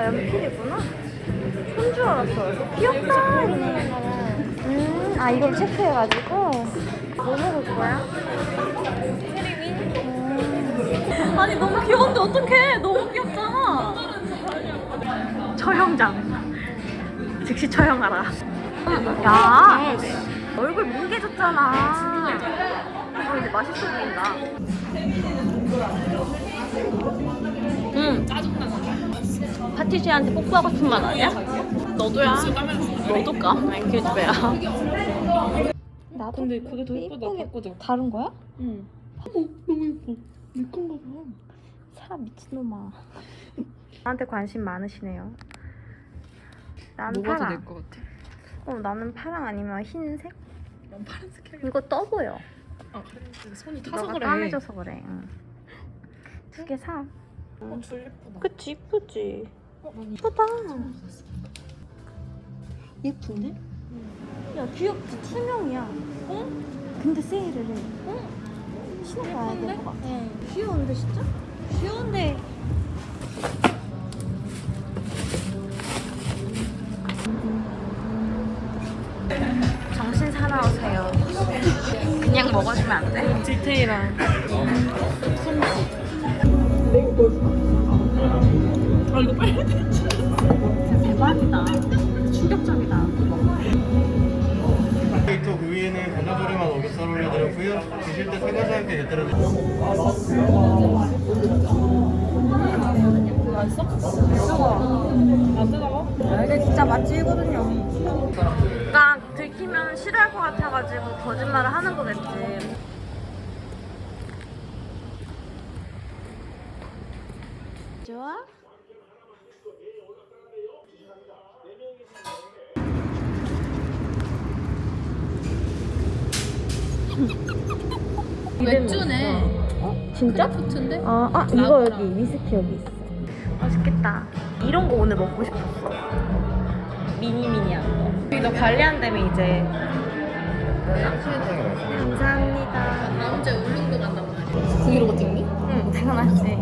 아 연필이구나. 손 줄 알았어. 귀엽다. 음, 아 이걸 체크해가지고 뭐 먹을 거야? 음. 아니 너무 귀여운데 어떡해 너무 귀엽잖아 처형장. 즉시 처형하라. 야, 얼굴 뭉개졌잖아. 이거 이제 맛있어 보인다. 응 파티시한테 뽀뽀하고 싶은 말 아니야? 너도야 너도 까? 아니 기집애야 나도 근데 그게 더 예쁘다 바꾸자 다른 거야? 응 어, 너무 예뻐 내 건가 봐 사 미친놈아. 나한테 관심 많으시네요. 나는 뭐가 더 파랑. 내것 같아? 어, 나는 파랑 아니면 흰색? 난 파란색 해 이거 떠 보여. 아 그래 손이 타서 너가 그래 까매져서 그래. 응. 두개 사. 어, 줄 예쁘다 그치 이쁘지. 어, 난 예쁘다. 예쁜데? 야 귀엽지 투명이야. 응? 근데 세일을 해. 응? 신어봐야 될 것 같아. 응 귀여운데 진짜? 귀여운데. 정신 사나우세요. 그냥 먹어주면 안 돼? 디테일한 아 이거 빨리 대박이다. 충격적이다. 데이터 그 위에는 감자조림만 오겹살 올려드렸고요. 드실 때 사과자 함께 곁들여 드릴게요. 안 뜨거워? 이게 진짜 맛집이거든요. 딱 들키면 싫어할 것 같아가지고 거짓말을 하는 거겠지. 좋아? 맥주네 진짜? 크래프트인데? 아, 아 이거 여기 위스키 여기 있어. 맛있겠다. 이런 거 오늘 먹고 싶었어. 미니미니한 거. 너 관리한다면 이제. 감사합니다. 다음 주에 울릉도 간단 말이야 브이로그 찍니? 응, 당연하지.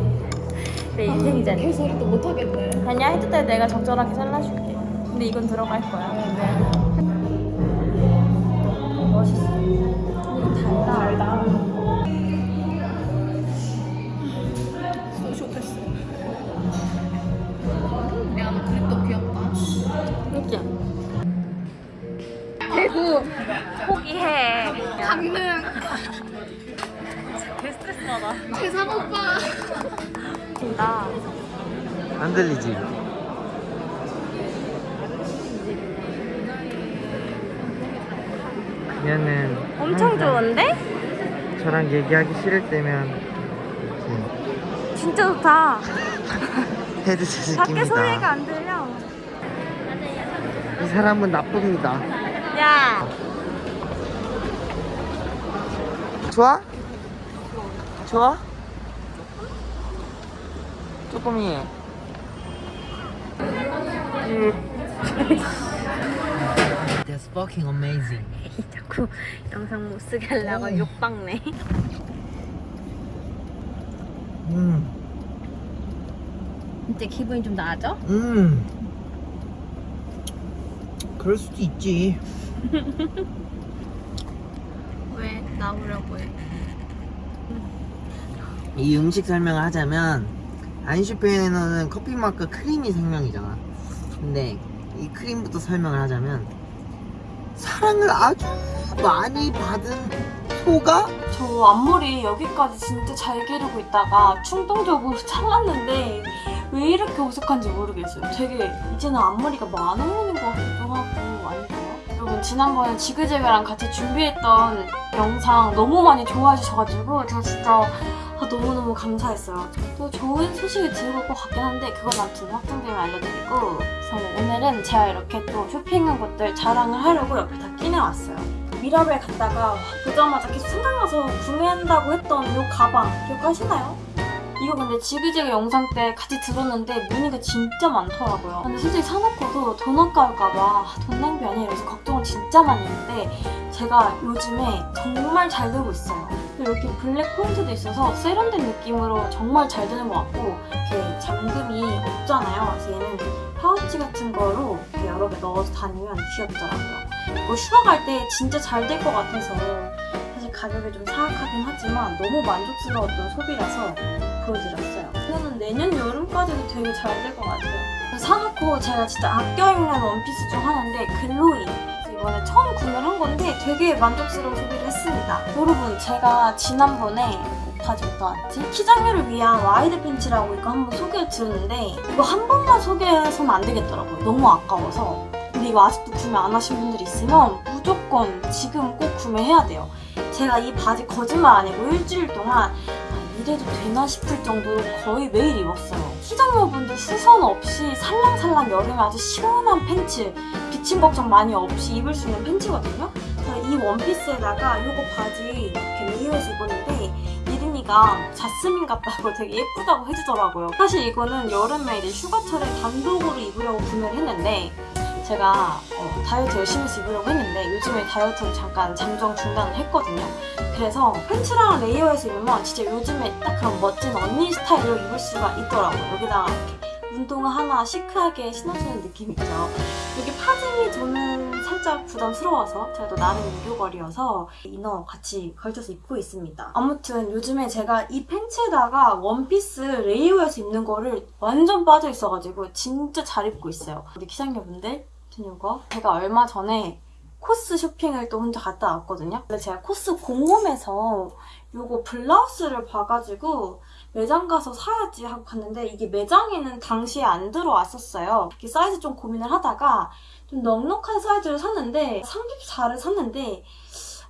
내 인생이잖아. 개소리 또 못하겠네 아니야, 해줄 때 내가 적절하게 잘라줄게. 근데 이건 들어갈 거야. 멋 강릉 개 스트레스 받아. 재상 오빠 나 안 들리지? 얘는 엄청 좋은데? 저랑 얘기하기 싫을 때면 진짜 좋다. 헤드셋을 밖에 소리가 낍니다. 안 들려. 이 사람은 나쁩니다. 야, 좋아? 좋아? 조금이. That's fucking amazing. 자꾸 영상 못 쓰게 하려고 욕박네. 음, 이제 기분이 좀 나아져? 음. 그럴 수도 있지. 왜 나오려고 해? 이 음식 설명을 하자면 안슈페인에는 커피 맛과 크림이 생명이잖아. 근데 이 크림부터 설명을 하자면 사랑을 아주 많이 받은 소가 저 앞머리 여기까지 진짜 잘 기르고 있다가 충동적으로 잘랐는데 왜 이렇게 어색한지 모르겠어요. 되게 이제는 앞머리가 어울리는 것 같기도 하고 여러분 지난번에 지그재그랑 같이 준비했던 영상 너무 많이 좋아해 주셔가지고 제가 진짜 아, 너무너무 감사했어요. 또 좋은 소식을 들고 올 것 같긴 한데 그건 아무튼 확정되면 알려드리고 그래서 오늘은 제가 이렇게 또 쇼핑한 것들 자랑을 하려고 옆에 다 끼내왔어요. 미라벨 갔다가 보자마자 계속 생각나서 구매한다고 했던 이 가방 기억하시나요? 이거 근데 지그재그 영상 때 같이 들었는데 문의가 진짜 많더라고요. 근데 솔직히 사놓고도 돈 아까울까봐 돈 낭비 아니야 이래서 걱정을 진짜 많이 했는데 제가 요즘에 정말 잘 되고 있어요. 이렇게 블랙 포인트도 있어서 세련된 느낌으로 정말 잘 되는 것 같고 이렇게 잠금이 없잖아요. 그래서 얘는 파우치 같은 거로 이렇게 여러 개 넣어서 다니면 귀엽더라고요. 이거 휴가 갈 때 진짜 잘 될 것 같아서 사실 가격이 좀 사악하긴 하지만 너무 만족스러웠던 소비라서 보여드렸어요. 이거는 내년 여름까지도 되게 잘 될 것 같아요. 사놓고 제가 진짜 아껴 입는 원피스 중 하나인데 글로이. 이번에 처음 구매를 한 건데 되게 만족스러운 소비를 했습니다. 여러분 제가 지난번에 어디다 왔지? 키작녀를 위한 wide pants라고 이거 한번 소개를 드렸는데 이거 한 번만 소개해서는 안 되겠더라고요. 너무 아까워서. 근데 이거 아직도 구매 안 하신 분들 있으면 무조건 지금 꼭 구매해야 돼요. 제가 이 바지 거짓말 아니고 일주일 동안 아, 이래도 되나 싶을 정도로 거의 매일 입었어요. 시장녀분들 수선 없이 살랑살랑 여름에 아주 시원한 팬츠, 비침 걱정 많이 없이 입을 수 있는 팬츠거든요. 이 원피스에다가 이거 바지 이렇게 레이어해서 입었는데 예린이가 자스민 같다고 되게 예쁘다고 해주더라고요. 사실 이거는 여름에 이제 휴가철에 단독으로 입으려고 구매를 했는데 제가 어, 다이어트 열심히 해서 입으려고 했는데 요즘에 다이어트를 잠깐 잠정 중단을 했거든요. 그래서 팬츠랑 레이어해서 입으면 진짜 요즘에 딱 그런 멋진 언니 스타일로 입을 수가 있더라고요. 여기다가 이렇게 운동화 하나 시크하게 신어주는 느낌 있죠. 여기 파짐이 저는 살짝 부담스러워서 제가 또 나름 유교걸이어서 이너 같이 걸쳐서 입고 있습니다. 아무튼 요즘에 제가 이 팬츠에다가 원피스 레이어해서 입는 거를 완전 빠져 있어가지고 진짜 잘 입고 있어요. 우리 기장녀분들 전 이거 제가 얼마 전에 코스 쇼핑을 또 혼자 갔다 왔거든요. 근데 제가 코스 공홈에서 요거 블라우스를 봐가지고 매장 가서 사야지 하고 갔는데 이게 매장에는 당시에 안 들어왔었어요. 이렇게 사이즈 좀 고민을 하다가 좀 넉넉한 사이즈를 샀는데 34를 샀는데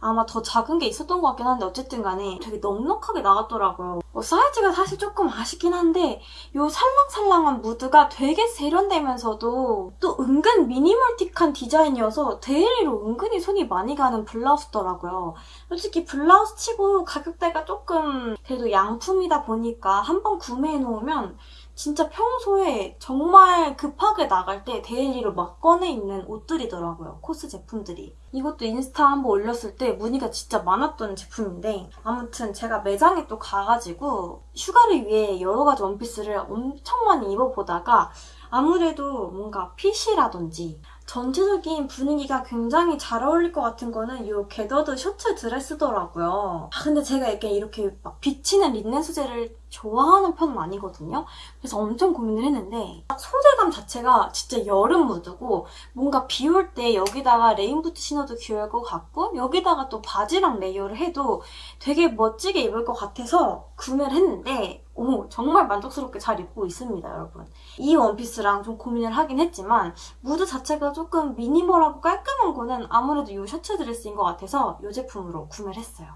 아마 더 작은 게 있었던 것 같긴 한데 어쨌든 간에 되게 넉넉하게 나왔더라고요. 뭐 사이즈가 사실 조금 아쉽긴 한데 요 살랑살랑한 무드가 되게 세련되면서도 또 은근 미니멀틱한 디자인이어서 daily로 은근히 손이 많이 가는 블라우스더라고요. 솔직히 블라우스 치고 가격대가 조금 그래도 양품이다 보니까 한번 구매해 놓으면 진짜 평소에 정말 급하게 나갈 때 daily로 막 꺼내 입는 옷들이더라고요. 코스 제품들이. 이것도 인스타 한번 올렸을 때 문의가 진짜 많았던 제품인데 아무튼 제가 매장에 또 가가지고 휴가를 위해 여러 가지 원피스를 엄청 많이 입어보다가 아무래도 뭔가 fit이라든지 전체적인 분위기가 굉장히 잘 어울릴 것 같은 거는 이 gathered shirt dress더라고요. 아, 근데 제가 이렇게 이렇게 막 비치는 린넨 소재를 좋아하는 편은 아니거든요. 그래서 엄청 고민을 했는데 소재감 자체가 진짜 여름 무드고 뭔가 비 올 때 여기다가 rain boot 신어도 귀여울 것 같고 여기다가 또 바지랑 layer를 해도 되게 멋지게 입을 것 같아서 구매를 했는데 오 정말 만족스럽게 잘 입고 있습니다 여러분. 이 원피스랑 좀 고민을 하긴 했지만 무드 자체가 조금 미니멀하고 깔끔한 거는 아무래도 이 shirt dress인 것 같아서 이 제품으로 구매를 했어요.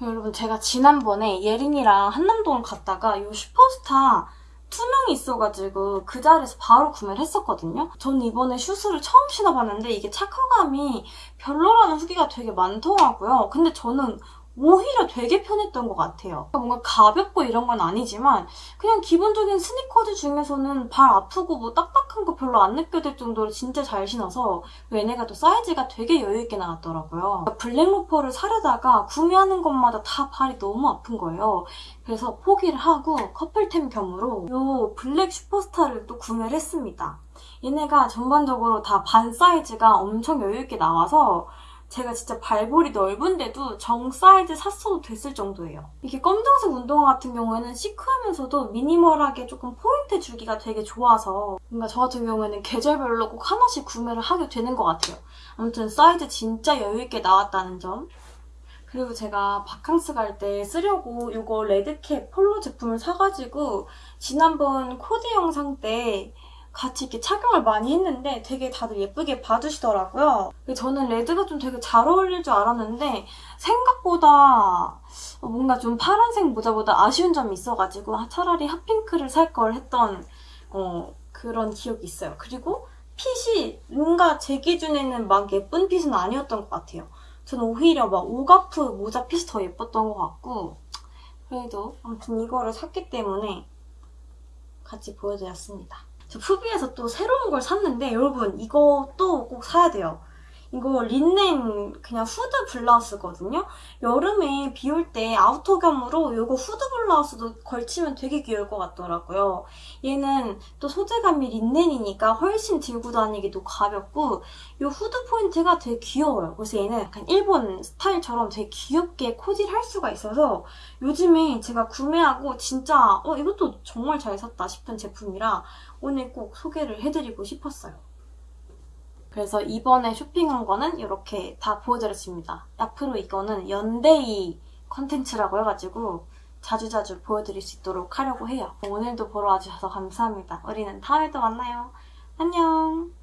여러분 제가 지난번에 예린이랑 한남동을 갔다가 이 슈퍼스타 투명이 있어가지고 그 자리에서 바로 구매를 했었거든요. 저는 이번에 슈즈를 처음 신어봤는데 이게 착화감이 별로라는 후기가 되게 많더라고요. 근데 저는 오히려 되게 편했던 것 같아요. 뭔가 가볍고 이런 건 아니지만 그냥 기본적인 스니커즈 중에서는 발 아프고 뭐 딱딱한 거 별로 안 느껴질 정도로 진짜 잘 신어서 얘네가 또 사이즈가 되게 여유있게 나왔더라고요. black 로퍼를 사려다가 구매하는 것마다 다 발이 너무 아픈 거예요. 그래서 포기를 하고 커플템 겸으로 이 black 슈퍼스타를 또 구매를 했습니다. 얘네가 전반적으로 다 반 사이즈가 엄청 여유있게 나와서 제가 진짜 발볼이 넓은데도 정 사이즈 샀어도 됐을 정도예요. 이게 검정색 운동화 같은 경우에는 시크하면서도 미니멀하게 조금 포인트 주기가 되게 좋아서 뭔가 저 같은 경우에는 계절별로 꼭 하나씩 구매를 하게 되는 것 같아요. 아무튼 사이즈 진짜 여유있게 나왔다는 점. 그리고 제가 바캉스 갈 때 쓰려고 이거 red cap 폴로 제품을 사가지고 지난번 코디 영상 때 같이 이렇게 착용을 많이 했는데 되게 다들 예쁘게 봐주시더라고요. 저는 red가 좀 되게 잘 어울릴 줄 알았는데 생각보다 뭔가 좀 파란색 모자보다 아쉬운 점이 있어가지고 차라리 hot pink를 살 걸 했던 어, 그런 기억이 있어요. 그리고 fit이 뭔가 제 기준에는 막 예쁜 fit은 아니었던 것 같아요. 저는 오히려 막 오가프 모자 fit이 더 예뻤던 것 같고 그래도 아무튼 이거를 샀기 때문에 같이 보여드렸습니다. 저 푸비에서 또 새로운 걸 샀는데 여러분 이것도 꼭 사야 돼요. 이거 린넨 그냥 후드 블라우스거든요. 여름에 비 올 때 outer감으로 이거 후드 블라우스도 걸치면 되게 귀여울 것 같더라고요. 얘는 또 소재감이 린넨이니까 훨씬 들고 다니기도 가볍고 이 후드 포인트가 되게 귀여워요. 그래서 얘는 약간 일본 스타일처럼 되게 귀엽게 코디를 할 수가 있어서 요즘에 제가 구매하고 진짜 어 이것도 정말 잘 샀다 싶은 제품이라 오늘 꼭 소개를 해드리고 싶었어요. 그래서 이번에 쇼핑한 거는 이렇게 다 보여드렸습니다. 앞으로 이거는 연데이 컨텐츠라고 해가지고 자주자주 보여드릴 수 있도록 하려고 해요. 오늘도 보러 와주셔서 감사합니다. 우리는 다음에 또 만나요. 안녕!